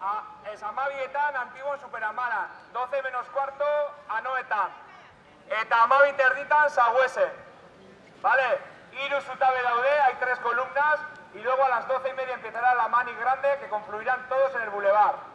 A, es amabietan, antiguo Superamara. 12 menos cuarto, anoetan. Eta amabi terditan, sahuese. ¿Vale? Iru zutabe daude, hay tres columnas. Y luego a las 12 y media empezará la mani grande que confluirán todos en el bulevar. ¿Vale?